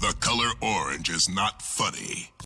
the color orange is not funny.